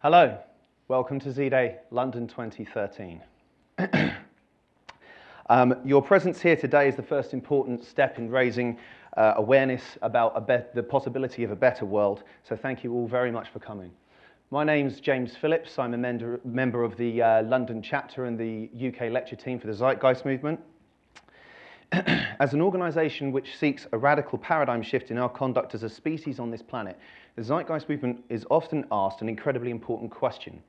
Hello, welcome to Z-Day London 2013. um, your presence here today is the first important step in raising uh, awareness about the possibility of a better world, so thank you all very much for coming. My name's James Phillips. I'm a member of the uh, London chapter and the UK lecture team for the Zeitgeist Movement. as an organisation which seeks a radical paradigm shift in our conduct as a species on this planet, the Zeitgeist movement is often asked an incredibly important question.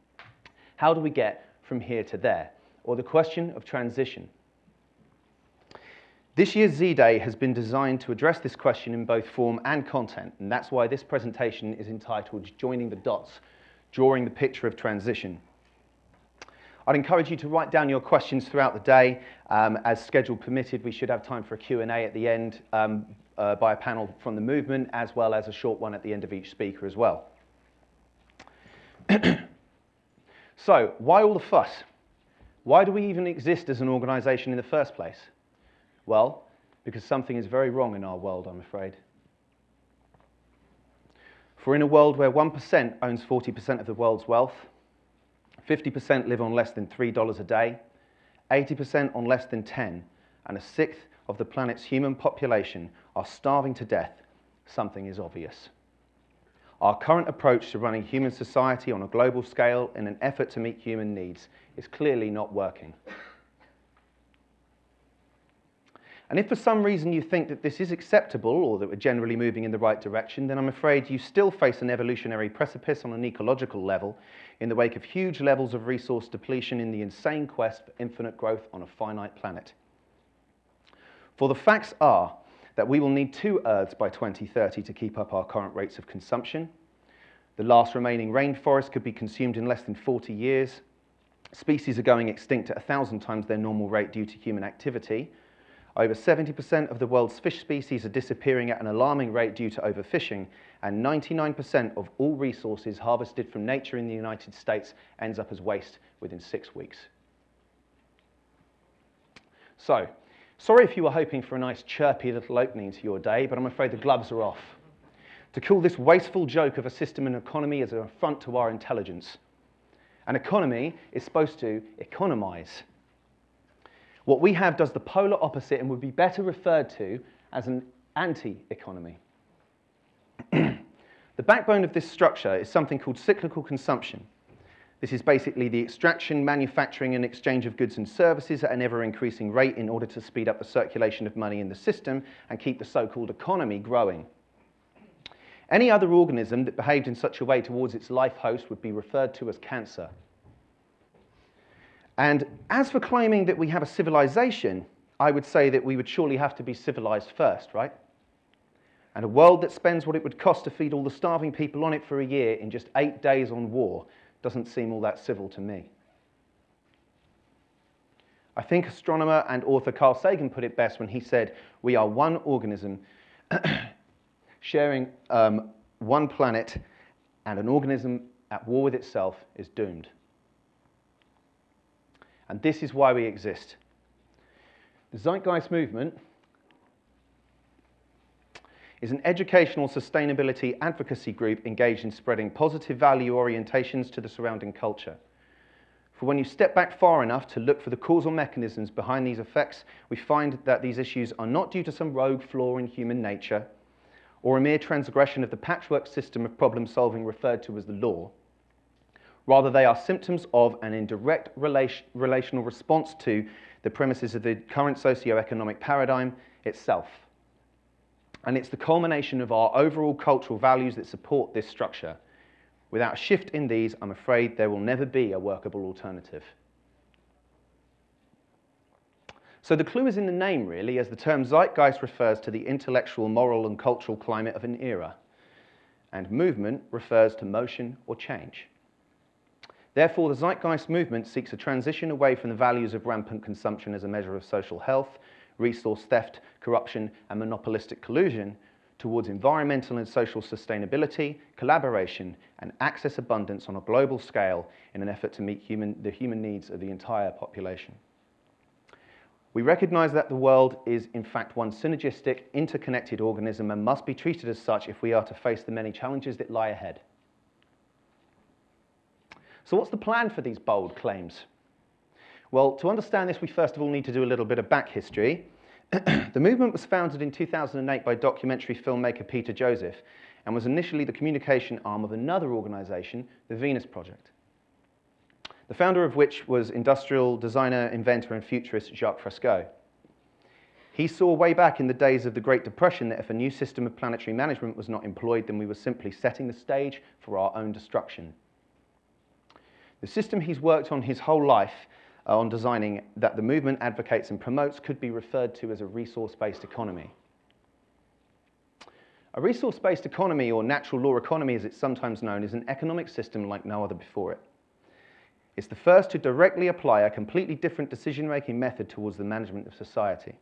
How do we get from here to there? Or the question of transition. This year's Z-Day has been designed to address this question in both form and content, and that's why this presentation is entitled Joining the Dots, Drawing the Picture of Transition. I'd encourage you to write down your questions throughout the day. Um, as schedule permitted, we should have time for a Q&A at the end um, uh, by a panel from the movement, as well as a short one at the end of each speaker as well. so, why all the fuss? Why do we even exist as an organization in the first place? Well, because something is very wrong in our world, I'm afraid. For in a world where 1% owns 40% of the world's wealth, 50% live on less than $3 a day, 80% on less than 10, and a sixth of the planet's human population are starving to death, something is obvious. Our current approach to running human society on a global scale in an effort to meet human needs is clearly not working. And if for some reason you think that this is acceptable or that we're generally moving in the right direction, then I'm afraid you still face an evolutionary precipice on an ecological level in the wake of huge levels of resource depletion in the insane quest for infinite growth on a finite planet. For the facts are that we will need two Earths by 2030 to keep up our current rates of consumption. The last remaining rainforest could be consumed in less than 40 years. Species are going extinct at 1,000 times their normal rate due to human activity. Over 70% of the world's fish species are disappearing at an alarming rate due to overfishing, and 99% of all resources harvested from nature in the United States ends up as waste within six weeks. So, Sorry if you were hoping for a nice chirpy little opening to your day, but I'm afraid the gloves are off. To call this wasteful joke of a system and economy is an affront to our intelligence. An economy is supposed to economize. What we have does the polar opposite and would be better referred to as an anti-economy. the backbone of this structure is something called cyclical consumption. This is basically the extraction, manufacturing, and exchange of goods and services at an ever-increasing rate in order to speed up the circulation of money in the system and keep the so-called economy growing. Any other organism that behaved in such a way towards its life host would be referred to as cancer. And as for claiming that we have a civilization, I would say that we would surely have to be civilized first, right? And a world that spends what it would cost to feed all the starving people on it for a year in just eight days on war doesn't seem all that civil to me. I think astronomer and author Carl Sagan put it best when he said, we are one organism sharing um, one planet and an organism at war with itself is doomed. And this is why we exist. The Zeitgeist movement is an educational sustainability advocacy group engaged in spreading positive value orientations to the surrounding culture. For when you step back far enough to look for the causal mechanisms behind these effects, we find that these issues are not due to some rogue flaw in human nature or a mere transgression of the patchwork system of problem solving referred to as the law. Rather, they are symptoms of an indirect relation, relational response to the premises of the current socio-economic paradigm itself. And it's the culmination of our overall cultural values that support this structure. Without a shift in these, I'm afraid there will never be a workable alternative. So the clue is in the name, really, as the term zeitgeist refers to the intellectual, moral, and cultural climate of an era. And movement refers to motion or change. Therefore, the zeitgeist movement seeks a transition away from the values of rampant consumption as a measure of social health resource theft, corruption, and monopolistic collusion towards environmental and social sustainability, collaboration, and access abundance on a global scale in an effort to meet human, the human needs of the entire population. We recognize that the world is in fact one synergistic, interconnected organism and must be treated as such if we are to face the many challenges that lie ahead. So what's the plan for these bold claims? Well, to understand this, we first of all need to do a little bit of back history. the movement was founded in 2008 by documentary filmmaker Peter Joseph and was initially the communication arm of another organization, the Venus Project. The founder of which was industrial designer, inventor, and futurist Jacques Fresco. He saw way back in the days of the Great Depression that if a new system of planetary management was not employed, then we were simply setting the stage for our own destruction. The system he's worked on his whole life uh, on designing that the movement advocates and promotes could be referred to as a resource-based economy. A resource-based economy, or natural law economy as it's sometimes known, is an economic system like no other before it. It's the first to directly apply a completely different decision-making method towards the management of society.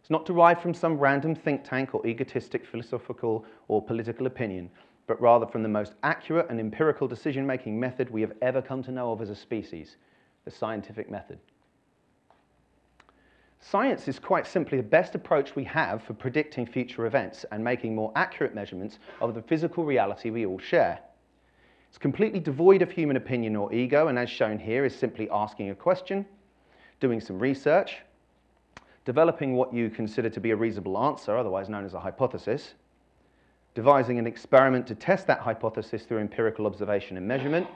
It's not derived from some random think tank or egotistic philosophical or political opinion, but rather from the most accurate and empirical decision-making method we have ever come to know of as a species, the scientific method. Science is quite simply the best approach we have for predicting future events and making more accurate measurements of the physical reality we all share. It's completely devoid of human opinion or ego, and as shown here, is simply asking a question, doing some research, developing what you consider to be a reasonable answer, otherwise known as a hypothesis, devising an experiment to test that hypothesis through empirical observation and measurement,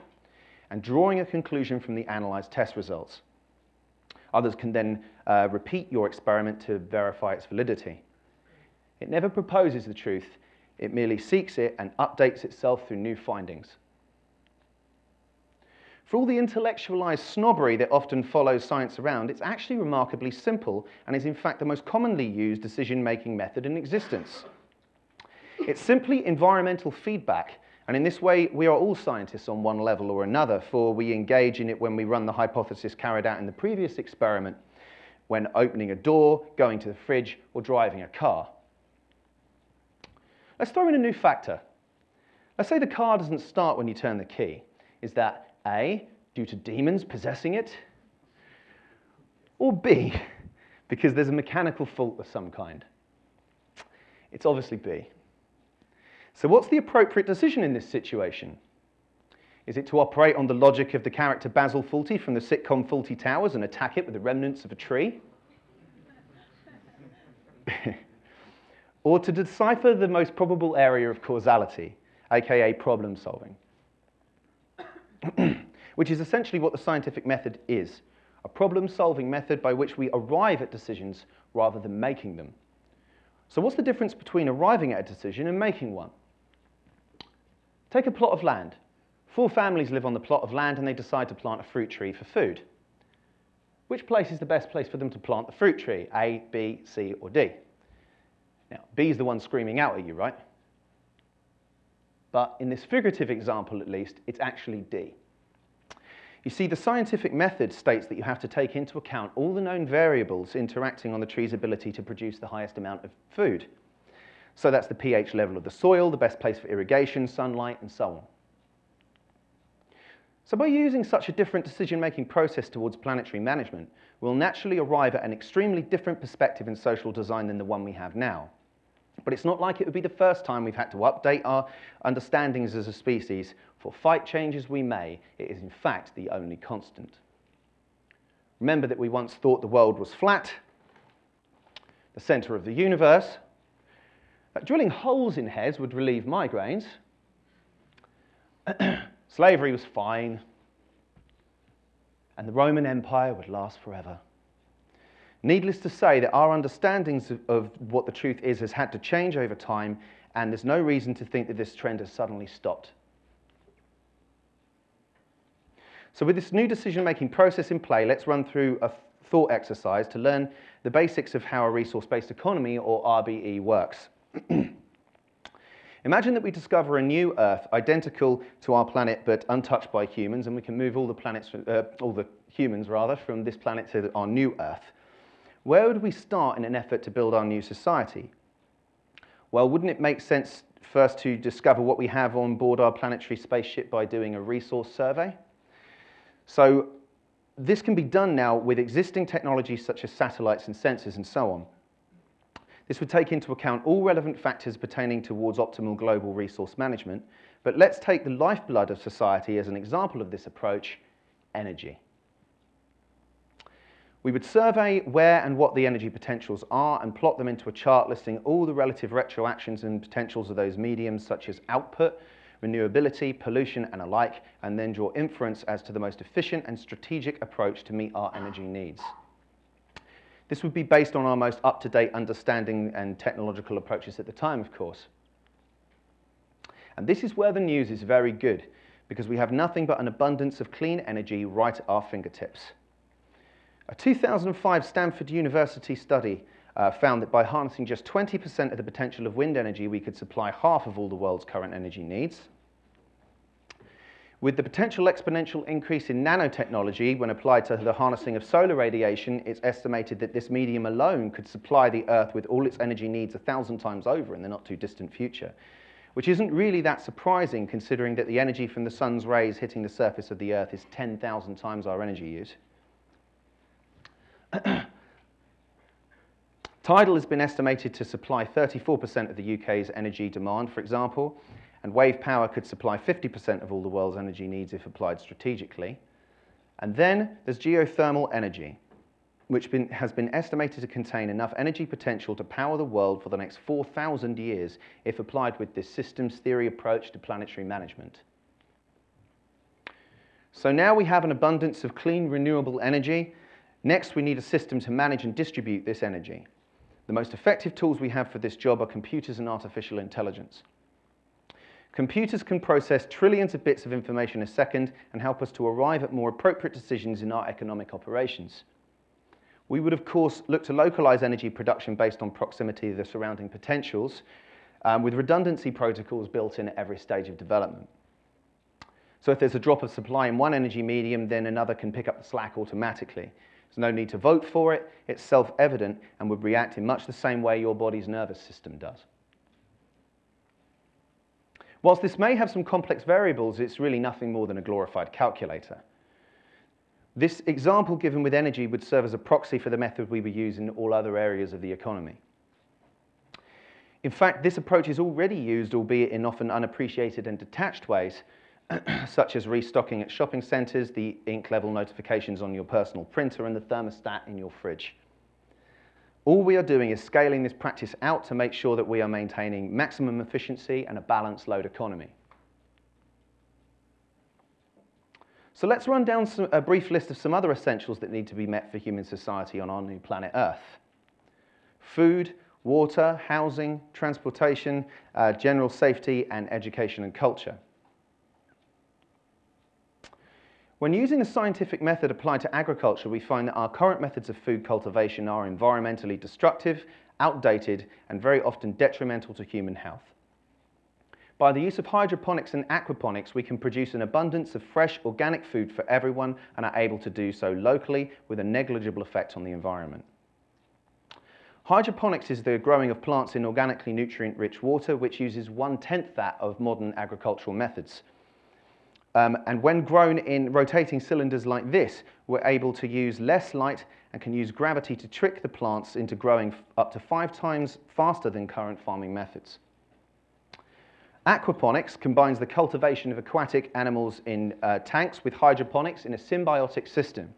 and drawing a conclusion from the analyzed test results. Others can then uh, repeat your experiment to verify its validity. It never proposes the truth, it merely seeks it and updates itself through new findings. For all the intellectualized snobbery that often follows science around, it's actually remarkably simple and is in fact the most commonly used decision-making method in existence. It's simply environmental feedback and in this way, we are all scientists on one level or another, for we engage in it when we run the hypothesis carried out in the previous experiment, when opening a door, going to the fridge, or driving a car. Let's throw in a new factor. Let's say the car doesn't start when you turn the key. Is that A, due to demons possessing it? Or B, because there's a mechanical fault of some kind? It's obviously B. So what's the appropriate decision in this situation? Is it to operate on the logic of the character Basil Fawlty from the sitcom Fawlty Towers and attack it with the remnants of a tree? or to decipher the most probable area of causality, aka problem solving? Which is essentially what the scientific method is, a problem solving method by which we arrive at decisions rather than making them. So what's the difference between arriving at a decision and making one? Take a plot of land. Four families live on the plot of land and they decide to plant a fruit tree for food. Which place is the best place for them to plant the fruit tree? A, B, C, or D? Now, B is the one screaming out at you, right? But in this figurative example, at least, it's actually D. You see, the scientific method states that you have to take into account all the known variables interacting on the tree's ability to produce the highest amount of food. So that's the pH level of the soil, the best place for irrigation, sunlight, and so on. So by using such a different decision-making process towards planetary management, we'll naturally arrive at an extremely different perspective in social design than the one we have now. But it's not like it would be the first time we've had to update our understandings as a species, for fight changes we may, it is in fact the only constant. Remember that we once thought the world was flat, the center of the universe, drilling holes in heads would relieve migraines. Slavery was fine. And the Roman Empire would last forever. Needless to say that our understandings of, of, what the truth is has had to change over time, and there's no reason to think that this trend has suddenly stopped. So with this new decision-making process in play, let's run through a thought exercise to learn the basics of how a resource-based economy, or RBE, works. Imagine that we discover a new Earth identical to our planet but untouched by humans and we can move all the planets, uh, all the humans rather, from this planet to our new Earth. Where would we start in an effort to build our new society? Well, wouldn't it make sense first to discover what we have on board our planetary spaceship by doing a resource survey? So this can be done now with existing technologies such as satellites and sensors and so on. This would take into account all relevant factors pertaining towards optimal global resource management, but let's take the lifeblood of society as an example of this approach, energy. We would survey where and what the energy potentials are and plot them into a chart listing all the relative retroactions and potentials of those mediums such as output, renewability, pollution and alike, and then draw inference as to the most efficient and strategic approach to meet our energy needs. This would be based on our most up-to-date understanding and technological approaches at the time, of course. And this is where the news is very good, because we have nothing but an abundance of clean energy right at our fingertips. A 2005 Stanford University study uh, found that by harnessing just 20% of the potential of wind energy, we could supply half of all the world's current energy needs. With the potential exponential increase in nanotechnology when applied to the harnessing of solar radiation, it's estimated that this medium alone could supply the Earth with all its energy needs a thousand times over in the not too distant future, which isn't really that surprising considering that the energy from the sun's rays hitting the surface of the Earth is 10,000 times our energy use. Tidal has been estimated to supply 34% of the UK's energy demand, for example, and wave power could supply 50% of all the world's energy needs if applied strategically. And then there's geothermal energy, which been, has been estimated to contain enough energy potential to power the world for the next 4,000 years if applied with this systems theory approach to planetary management. So now we have an abundance of clean, renewable energy Next, we need a system to manage and distribute this energy. The most effective tools we have for this job are computers and artificial intelligence. Computers can process trillions of bits of information a second and help us to arrive at more appropriate decisions in our economic operations. We would, of course, look to localize energy production based on proximity to the surrounding potentials, um, with redundancy protocols built in at every stage of development. So if there's a drop of supply in one energy medium, then another can pick up the slack automatically. There's no need to vote for it. It's self-evident and would react in much the same way your body's nervous system does. Whilst this may have some complex variables, it's really nothing more than a glorified calculator. This example given with energy would serve as a proxy for the method we would use in all other areas of the economy. In fact, this approach is already used, albeit in often unappreciated and detached ways, such as restocking at shopping centres, the ink level notifications on your personal printer, and the thermostat in your fridge. All we are doing is scaling this practice out to make sure that we are maintaining maximum efficiency and a balanced load economy. So let's run down some, a brief list of some other essentials that need to be met for human society on our new planet Earth. Food, water, housing, transportation, uh, general safety, and education and culture. When using a scientific method applied to agriculture, we find that our current methods of food cultivation are environmentally destructive, outdated, and very often detrimental to human health. By the use of hydroponics and aquaponics, we can produce an abundance of fresh organic food for everyone and are able to do so locally with a negligible effect on the environment. Hydroponics is the growing of plants in organically nutrient-rich water, which uses one-tenth that of modern agricultural methods. Um, and when grown in rotating cylinders like this, we're able to use less light and can use gravity to trick the plants into growing up to five times faster than current farming methods. Aquaponics combines the cultivation of aquatic animals in uh, tanks with hydroponics in a symbiotic system.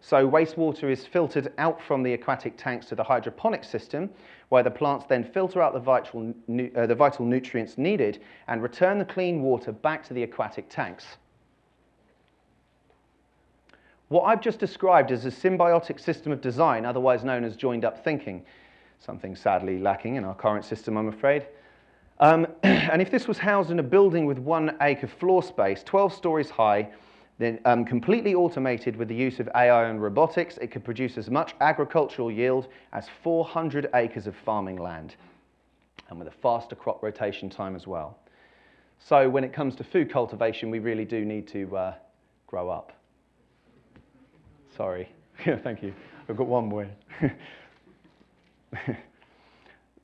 So wastewater is filtered out from the aquatic tanks to the hydroponic system, where the plants then filter out the vital, uh, the vital nutrients needed and return the clean water back to the aquatic tanks. What I've just described is a symbiotic system of design, otherwise known as joined-up thinking, something sadly lacking in our current system, I'm afraid. Um, and if this was housed in a building with one acre floor space, 12 stories high, then um, completely automated with the use of AI and robotics, it could produce as much agricultural yield as 400 acres of farming land, and with a faster crop rotation time as well. So when it comes to food cultivation, we really do need to uh, grow up. Sorry. Thank you. I've got one more.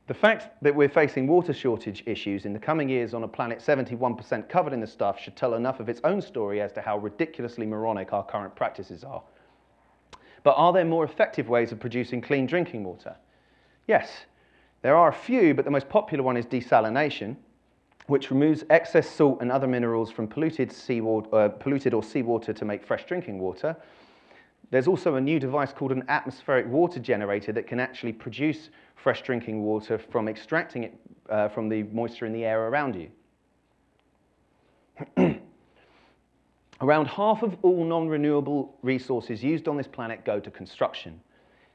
The fact that we're facing water shortage issues in the coming years on a planet 71% covered in the stuff should tell enough of its own story as to how ridiculously moronic our current practices are. But are there more effective ways of producing clean drinking water? Yes. There are a few, but the most popular one is desalination, which removes excess salt and other minerals from polluted, seawater, uh, polluted or seawater to make fresh drinking water. There's also a new device called an atmospheric water generator that can actually produce fresh drinking water from extracting it uh, from the moisture in the air around you. Around half of all non-renewable resources used on this planet go to construction.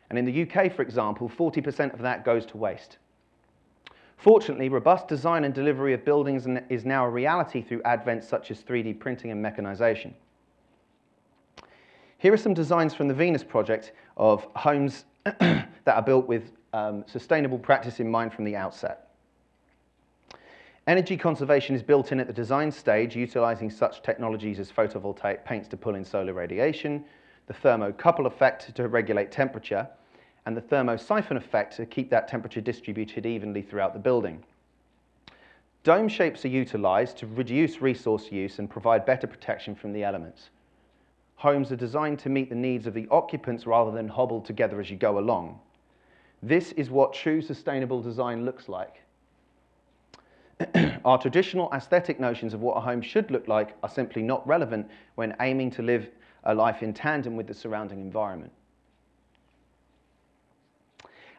And in the UK, for example, 40% of that goes to waste. Fortunately, robust design and delivery of buildings is now a reality through advents such as 3D printing and mechanization. Here are some designs from the Venus project of homes that are built with um, sustainable practice in mind from the outset. Energy conservation is built in at the design stage, utilizing such technologies as photovoltaic paints to pull in solar radiation, the thermocouple effect to regulate temperature, and the thermosiphon effect to keep that temperature distributed evenly throughout the building. Dome shapes are utilized to reduce resource use and provide better protection from the elements. Homes are designed to meet the needs of the occupants rather than hobbled together as you go along. This is what true sustainable design looks like. Our traditional aesthetic notions of what a home should look like are simply not relevant when aiming to live a life in tandem with the surrounding environment.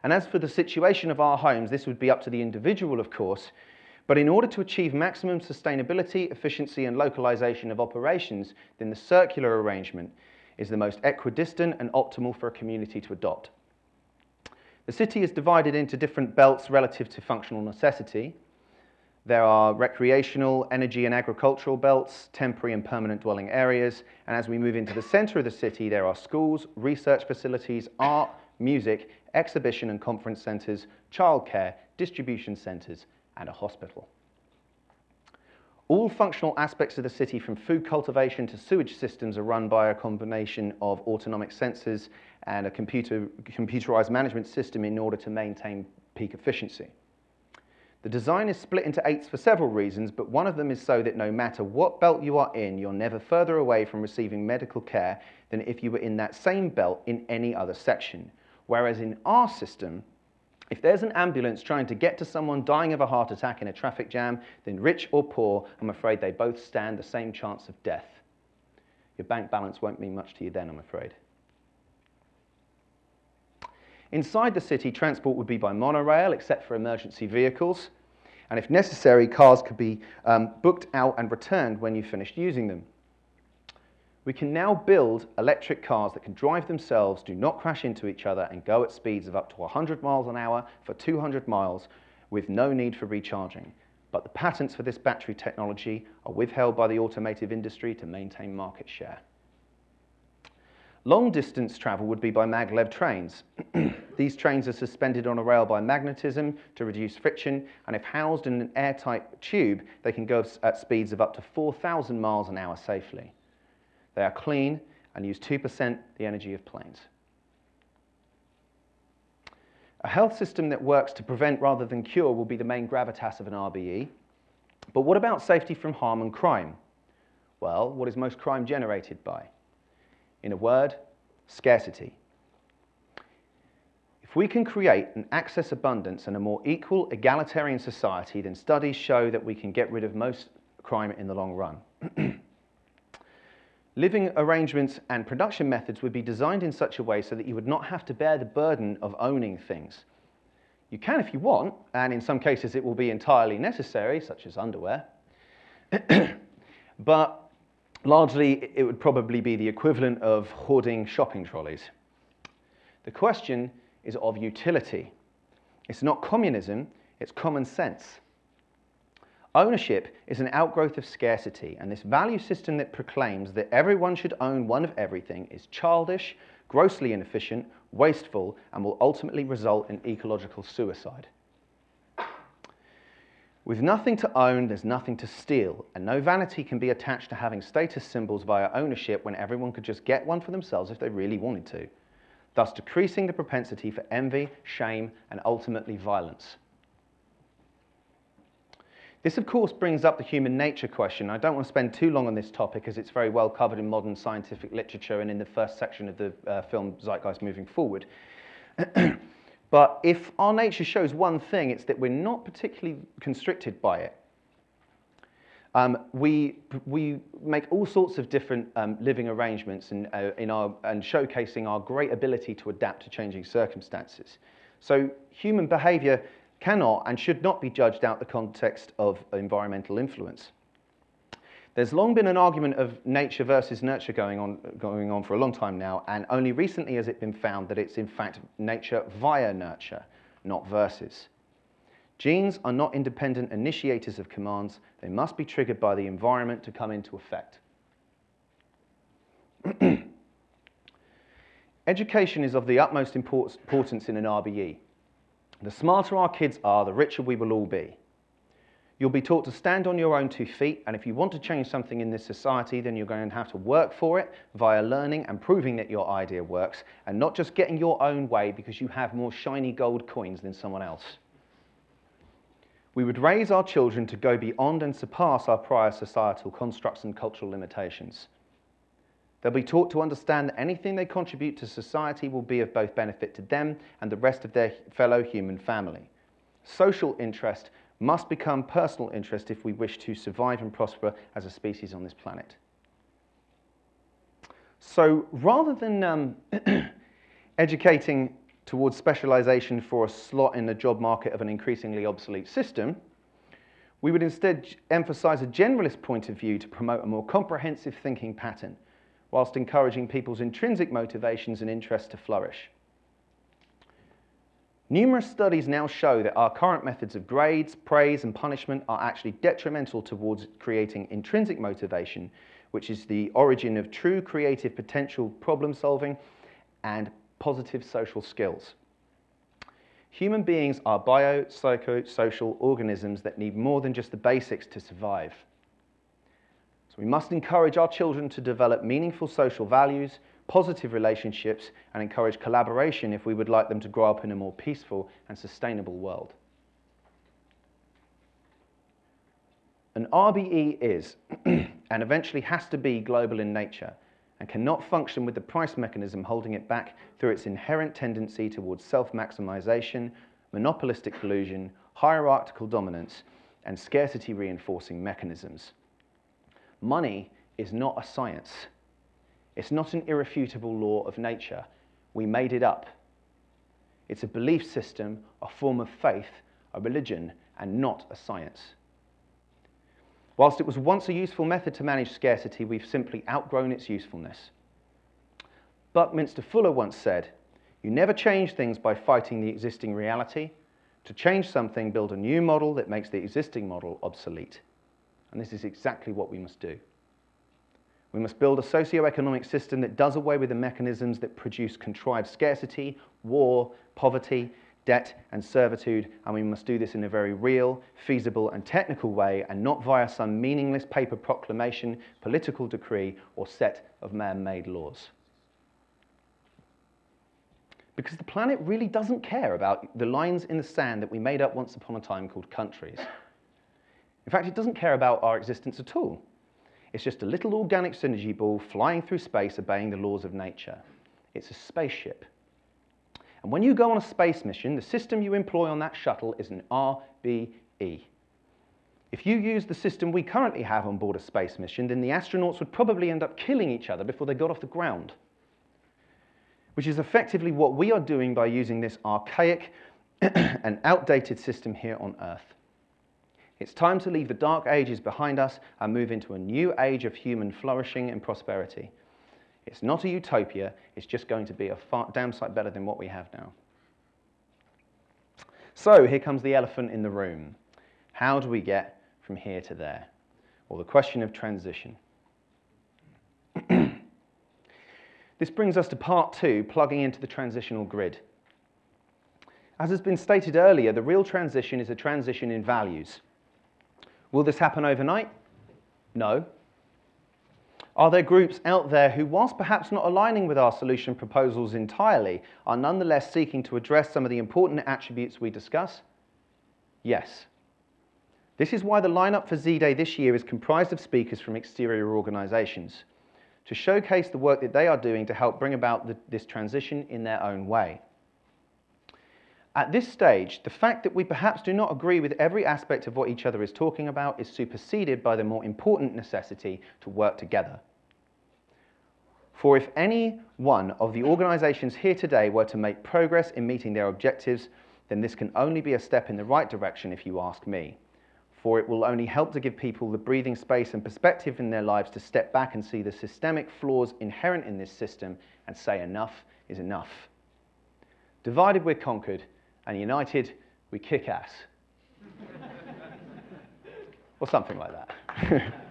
And as for the situation of our homes, this would be up to the individual, of course, but in order to achieve maximum sustainability, efficiency, and localization of operations, then the circular arrangement is the most equidistant and optimal for a community to adopt. The city is divided into different belts relative to functional necessity, there are recreational, energy and agricultural belts, temporary and permanent dwelling areas, and as we move into the center of the city, there are schools, research facilities, art, music, exhibition and conference centers, childcare, distribution centers, and a hospital. All functional aspects of the city, from food cultivation to sewage systems, are run by a combination of autonomic sensors and a computer, computerized management system in order to maintain peak efficiency. The design is split into eights for several reasons, but one of them is so that no matter what belt you are in, you're never further away from receiving medical care than if you were in that same belt in any other section. Whereas in our system, if there's an ambulance trying to get to someone dying of a heart attack in a traffic jam, then rich or poor, I'm afraid they both stand the same chance of death. Your bank balance won't mean much to you then, I'm afraid. Inside the city, transport would be by monorail, except for emergency vehicles. And if necessary, cars could be um, booked out and returned when you finished using them. We can now build electric cars that can drive themselves, do not crash into each other, and go at speeds of up to 100 miles an hour for 200 miles with no need for recharging. But the patents for this battery technology are withheld by the automotive industry to maintain market share. Long distance travel would be by maglev trains. These trains are suspended on a rail by magnetism to reduce friction, and if housed in an airtight tube, they can go at speeds of up to 4,000 miles an hour safely. They are clean and use 2% the energy of planes. A health system that works to prevent rather than cure will be the main gravitas of an RBE. But what about safety from harm and crime? Well, what is most crime generated by? In a word, scarcity. If we can create an access abundance and a more equal, egalitarian society, then studies show that we can get rid of most crime in the long run. Living arrangements and production methods would be designed in such a way so that you would not have to bear the burden of owning things. You can if you want, and in some cases it will be entirely necessary, such as underwear. but Largely, it would probably be the equivalent of hoarding shopping trolleys. The question is of utility. It's not communism, it's common sense. Ownership is an outgrowth of scarcity, and this value system that proclaims that everyone should own one of everything is childish, grossly inefficient, wasteful, and will ultimately result in ecological suicide. With nothing to own, there's nothing to steal, and no vanity can be attached to having status symbols via ownership when everyone could just get one for themselves if they really wanted to, thus decreasing the propensity for envy, shame, and ultimately violence. This, of course, brings up the human nature question. I don't want to spend too long on this topic as it's very well covered in modern scientific literature and in the first section of the uh, film Zeitgeist Moving Forward. But if our nature shows one thing, it's that we're not particularly constricted by it. Um, we, we make all sorts of different um, living arrangements in, uh, in our, and showcasing our great ability to adapt to changing circumstances. So human behavior cannot and should not be judged out the context of environmental influence. There's long been an argument of nature versus nurture going on, going on for a long time now, and only recently has it been found that it's in fact nature via nurture, not versus. Genes are not independent initiators of commands. They must be triggered by the environment to come into effect. Education is of the utmost importance in an RBE. The smarter our kids are, the richer we will all be. You'll be taught to stand on your own two feet, and if you want to change something in this society, then you're going to have to work for it via learning and proving that your idea works, and not just getting your own way because you have more shiny gold coins than someone else. We would raise our children to go beyond and surpass our prior societal constructs and cultural limitations. They'll be taught to understand that anything they contribute to society will be of both benefit to them and the rest of their fellow human family. Social interest must become personal interest if we wish to survive and prosper as a species on this planet. So rather than um, educating towards specialization for a slot in the job market of an increasingly obsolete system, we would instead emphasize a generalist point of view to promote a more comprehensive thinking pattern, whilst encouraging people's intrinsic motivations and interests to flourish. Numerous studies now show that our current methods of grades, praise and punishment are actually detrimental towards creating intrinsic motivation, which is the origin of true creative potential problem solving and positive social skills. Human beings are biopsychosocial organisms that need more than just the basics to survive. So we must encourage our children to develop meaningful social values, positive relationships, and encourage collaboration if we would like them to grow up in a more peaceful and sustainable world. An RBE is, and eventually has to be, global in nature, and cannot function with the price mechanism holding it back through its inherent tendency towards self-maximization, monopolistic collusion, hierarchical dominance, and scarcity reinforcing mechanisms. Money is not a science. It's not an irrefutable law of nature. We made it up. It's a belief system, a form of faith, a religion, and not a science. Whilst it was once a useful method to manage scarcity, we've simply outgrown its usefulness. Buckminster Fuller once said, you never change things by fighting the existing reality. To change something, build a new model that makes the existing model obsolete. And this is exactly what we must do. We must build a socio-economic system that does away with the mechanisms that produce contrived scarcity, war, poverty, debt and servitude, and we must do this in a very real, feasible and technical way and not via some meaningless paper proclamation, political decree or set of man-made laws. Because the planet really doesn't care about the lines in the sand that we made up once upon a time called countries. In fact, it doesn't care about our existence at all. It's just a little organic synergy ball flying through space obeying the laws of nature. It's a spaceship and when you go on a space mission, the system you employ on that shuttle is an RBE. If you use the system we currently have on board a space mission, then the astronauts would probably end up killing each other before they got off the ground. Which is effectively what we are doing by using this archaic and outdated system here on Earth. It's time to leave the dark ages behind us and move into a new age of human flourishing and prosperity. It's not a utopia, it's just going to be a far, damn sight better than what we have now. So here comes the elephant in the room. How do we get from here to there? Or the question of transition. this brings us to part two, plugging into the transitional grid. As has been stated earlier, the real transition is a transition in values. Will this happen overnight? No, are there groups out there who, whilst perhaps not aligning with our solution proposals entirely, are nonetheless seeking to address some of the important attributes we discuss? Yes. This is why the lineup for Z-Day this year is comprised of speakers from exterior organisations to showcase the work that they are doing to help bring about the, this transition in their own way. At this stage, the fact that we perhaps do not agree with every aspect of what each other is talking about is superseded by the more important necessity to work together. For if any one of the organisations here today were to make progress in meeting their objectives, then this can only be a step in the right direction if you ask me. For it will only help to give people the breathing space and perspective in their lives to step back and see the systemic flaws inherent in this system and say enough is enough. Divided we're conquered, and united we kick ass. or something like that.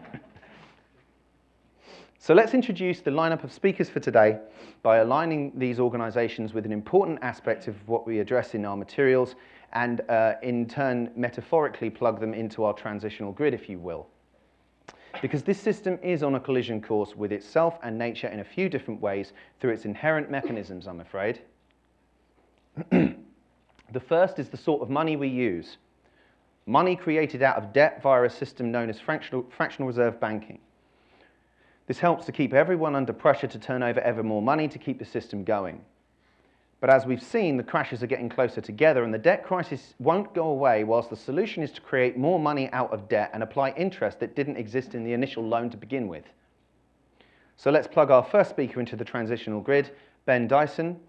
So let's introduce the lineup of speakers for today by aligning these organizations with an important aspect of what we address in our materials and uh, in turn metaphorically plug them into our transitional grid, if you will. Because this system is on a collision course with itself and nature in a few different ways through its inherent mechanisms, I'm afraid. the first is the sort of money we use. Money created out of debt via a system known as fractional, reserve banking. This helps to keep everyone under pressure to turn over ever more money to keep the system going. But as we've seen, the crashes are getting closer together and the debt crisis won't go away whilst the solution is to create more money out of debt and apply interest that didn't exist in the initial loan to begin with. So let's plug our first speaker into the transitional grid, Ben Dyson,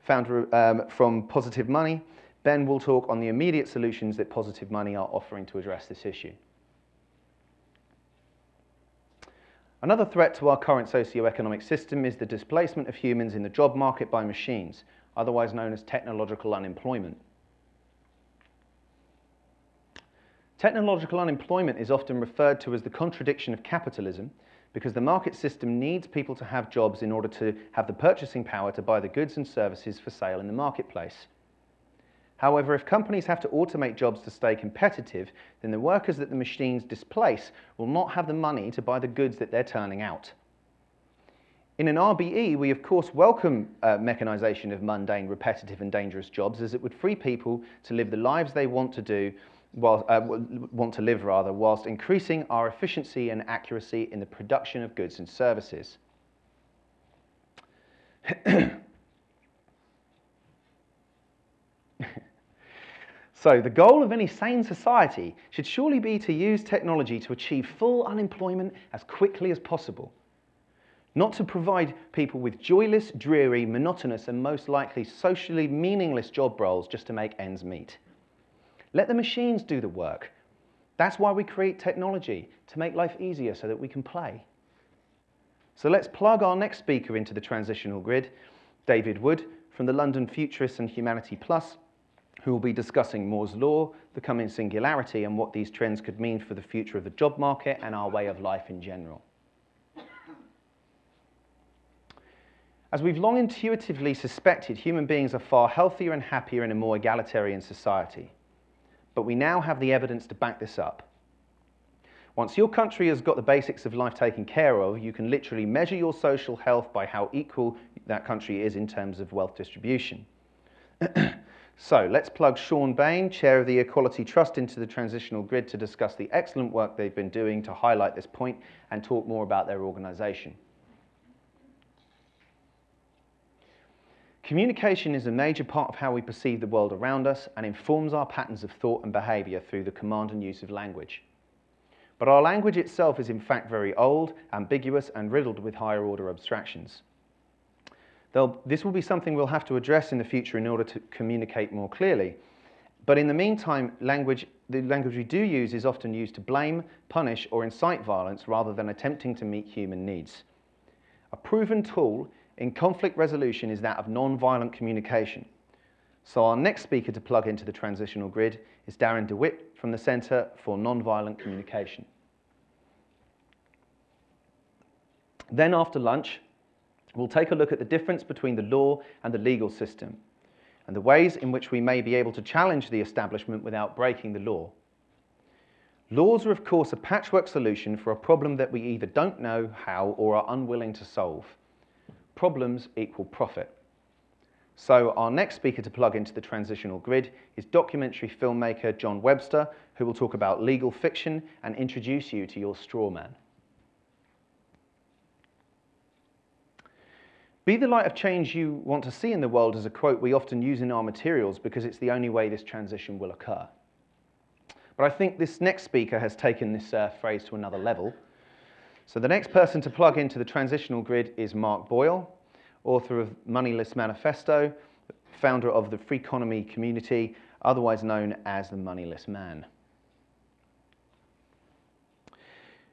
founder um, from Positive Money. Ben will talk on the immediate solutions that Positive Money are offering to address this issue. Another threat to our current socio-economic system is the displacement of humans in the job market by machines, otherwise known as technological unemployment. Technological unemployment is often referred to as the contradiction of capitalism because the market system needs people to have jobs in order to have the purchasing power to buy the goods and services for sale in the marketplace. However, if companies have to automate jobs to stay competitive, then the workers that the machines displace will not have the money to buy the goods that they're turning out. In an RBE, we of course welcome uh, mechanization of mundane, repetitive and dangerous jobs as it would free people to live the lives they want to do, uh, want to live rather, whilst increasing our efficiency and accuracy in the production of goods and services. So the goal of any sane society should surely be to use technology to achieve full unemployment as quickly as possible. Not to provide people with joyless, dreary, monotonous and most likely socially meaningless job roles just to make ends meet. Let the machines do the work. That's why we create technology, to make life easier so that we can play. So let's plug our next speaker into the transitional grid, David Wood from the London Futurists and Humanity Plus, who will be discussing Moore's Law, the coming singularity, and what these trends could mean for the future of the job market and our way of life in general. As we've long intuitively suspected, human beings are far healthier and happier in a more egalitarian society. But we now have the evidence to back this up. Once your country has got the basics of life taken care of, you can literally measure your social health by how equal that country is in terms of wealth distribution. So let's plug Sean Baine, Chair of the Equality Trust, into the transitional grid to discuss the excellent work they've been doing to highlight this point and talk more about their organisation. Communication is a major part of how we perceive the world around us and informs our patterns of thought and behaviour through the command and use of language. But our language itself is in fact very old, ambiguous and riddled with higher order abstractions. This will be something we'll have to address in the future in order to communicate more clearly. But in the meantime, language, the language we do use is often used to blame, punish, or incite violence rather than attempting to meet human needs. A proven tool in conflict resolution is that of non-violent communication. So our next speaker to plug into the transitional grid is Darren DeWitt from the Centre for Nonviolent Communication. Then after lunch, we'll take a look at the difference between the law and the legal system and the ways in which we may be able to challenge the establishment without breaking the law. Laws are of course a patchwork solution for a problem that we either don't know how or are unwilling to solve. Problems equal profit. So our next speaker to plug into the transitional grid is documentary filmmaker John Webster, who will talk about legal fiction and introduce you to your straw man. Be the light of change you want to see in the world is a quote we often use in our materials because it's the only way this transition will occur. But I think this next speaker has taken this uh, phrase to another level. So the next person to plug into the transitional grid is Mark Boyle, author of Moneyless Manifesto, founder of the Freeconomy community, otherwise known as the Moneyless Man.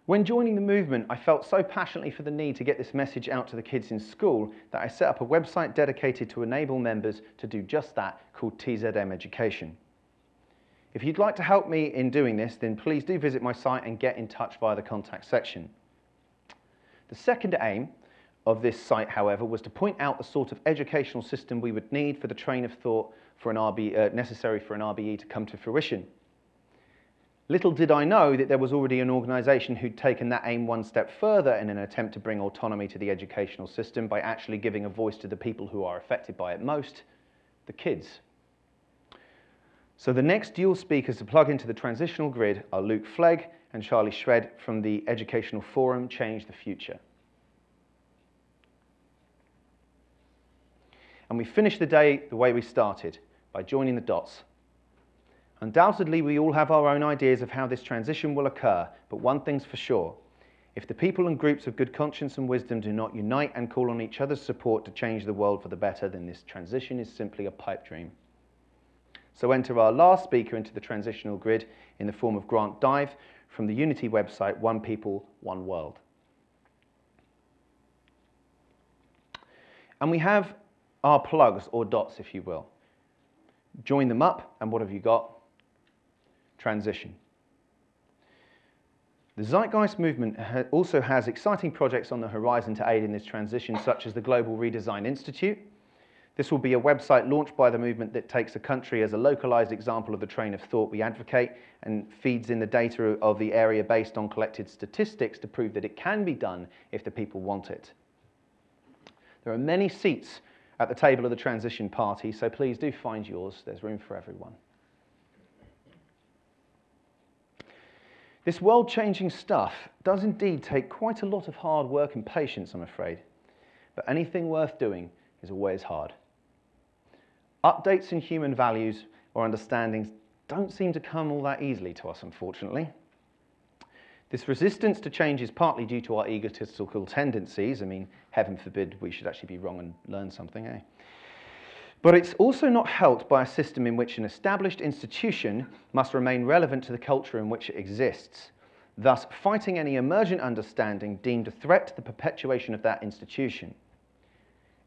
When joining the movement, I felt so passionately for the need to get this message out to the kids in school that I set up a website dedicated to enable members to do just that called TZM Education. If you'd like to help me in doing this, then please do visit my site and get in touch via the contact section. The second aim of this site, however, was to point out the sort of educational system we would need for the train of thought for an RB, uh, necessary for an RBE to come to fruition. Little did I know that there was already an organisation who'd taken that aim one step further in an attempt to bring autonomy to the educational system by actually giving a voice to the people who are affected by it most, the kids. So the next dual speakers to plug into the transitional grid are Luke Flegg and Charlie Shred from the educational forum Change the Future. And we finish the day the way we started, by joining the dots Undoubtedly, we all have our own ideas of how this transition will occur, but one thing's for sure. If the people and groups of good conscience and wisdom do not unite and call on each other's support to change the world for the better, then this transition is simply a pipe dream. So enter our last speaker into the transitional grid in the form of Grant Dive from the Unity website, One People, One World. And we have our plugs, or dots, if you will. Join them up, and what have you got? Transition. The Zeitgeist movement also has exciting projects on the horizon to aid in this transition, such as the Global Redesign Institute. This will be a website launched by the movement that takes a country as a localized example of the train of thought we advocate and feeds in the data of the area based on collected statistics to prove that it can be done if the people want it. There are many seats at the table of the transition party, so please do find yours. There's room for everyone. This world-changing stuff does indeed take quite a lot of hard work and patience, I'm afraid. But anything worth doing is always hard. Updates in human values or understandings don't seem to come all that easily to us, unfortunately. This resistance to change is partly due to our egotistical tendencies. I mean, heaven forbid we should actually be wrong and learn something, eh? But it's also not helped by a system in which an established institution must remain relevant to the culture in which it exists, thus fighting any emergent understanding deemed a threat to the perpetuation of that institution.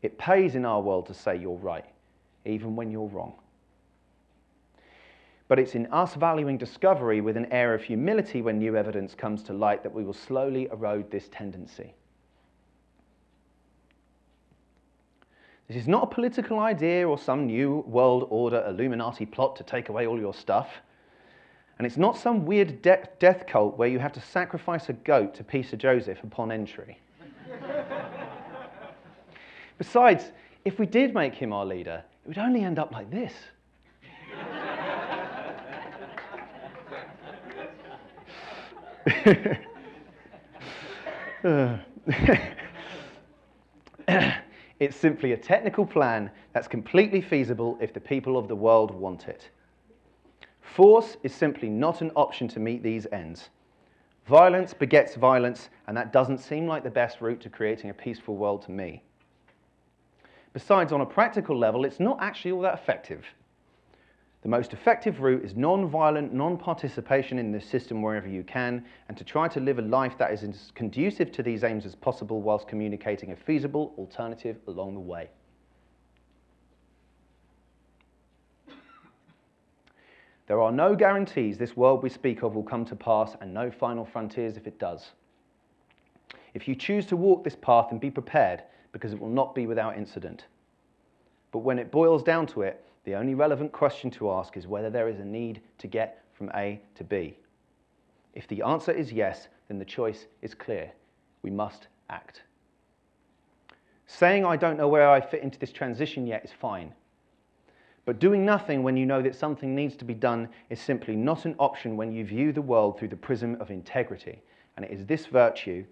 It pays in our world to say you're right, even when you're wrong. But it's in us valuing discovery with an air of humility when new evidence comes to light that we will slowly erode this tendency. This is not a political idea or some new world order Illuminati plot to take away all your stuff. And it's not some weird de death cult where you have to sacrifice a goat to Peter Joseph upon entry. Besides, if we did make him our leader, it would only end up like this. uh. It's simply a technical plan that's completely feasible if the people of the world want it. Force is simply not an option to meet these ends. Violence begets violence, and that doesn't seem like the best route to creating a peaceful world to me. Besides, on a practical level, it's not actually all that effective. The most effective route is non-violent, non-participation in the system wherever you can, and to try to live a life that is as conducive to these aims as possible whilst communicating a feasible alternative along the way. There are no guarantees this world we speak of will come to pass and no final frontiers if it does. If you choose to walk this path, and be prepared because it will not be without incident. But when it boils down to it, the only relevant question to ask is whether there is a need to get from A to B. If the answer is yes, then the choice is clear. We must act. Saying I don't know where I fit into this transition yet is fine. But doing nothing when you know that something needs to be done is simply not an option when you view the world through the prism of integrity. And it is this virtue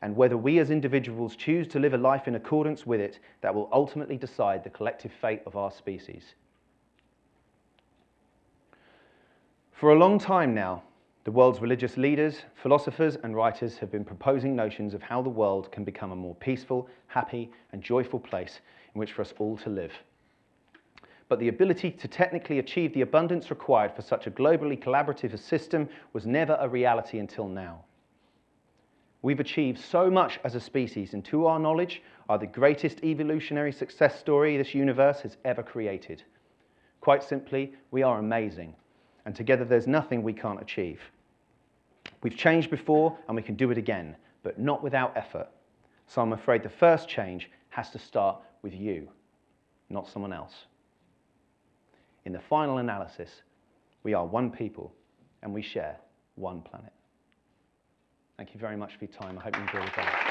and whether we as individuals choose to live a life in accordance with it that will ultimately decide the collective fate of our species. For a long time now, the world's religious leaders, philosophers, and writers have been proposing notions of how the world can become a more peaceful, happy, and joyful place in which for us all to live. But the ability to technically achieve the abundance required for such a globally collaborative system was never a reality until now. We've achieved so much as a species, and to our knowledge, are the greatest evolutionary success story this universe has ever created. Quite simply, we are amazing, and together there's nothing we can't achieve. We've changed before, and we can do it again, but not without effort. So I'm afraid the first change has to start with you, not someone else. In the final analysis, we are one people, and we share one planet. Thank you very much for your time. I hope you enjoyed the day.